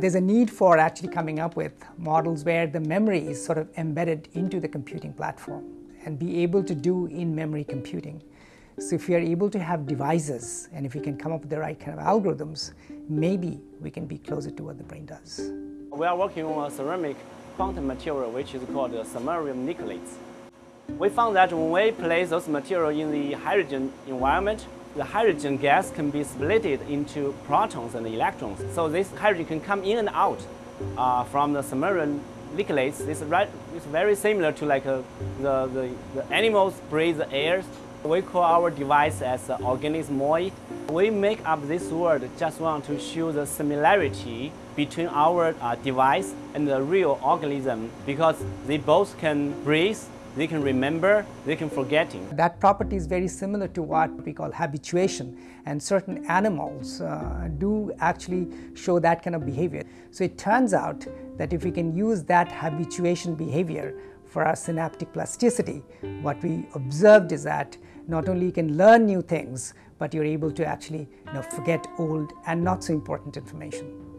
There's a need for actually coming up with models where the memory is sort of embedded into the computing platform and be able to do in-memory computing. So if we are able to have devices and if we can come up with the right kind of algorithms, maybe we can be closer to what the brain does. We are working on a ceramic quantum material which is called samarium nickelates. We found that when we place those materials in the hydrogen environment, the hydrogen gas can be split into protons and electrons. So this hydrogen can come in and out uh, from the samarium nickelates. This is very similar to like uh, the, the, the animals breathe the air. We call our device as uh, organismoid. We make up this word just want to show the similarity between our uh, device and the real organism because they both can breathe they can remember, they can forgetting. That property is very similar to what we call habituation and certain animals uh, do actually show that kind of behavior. So it turns out that if we can use that habituation behavior for our synaptic plasticity, what we observed is that not only you can learn new things, but you're able to actually you know, forget old and not so important information.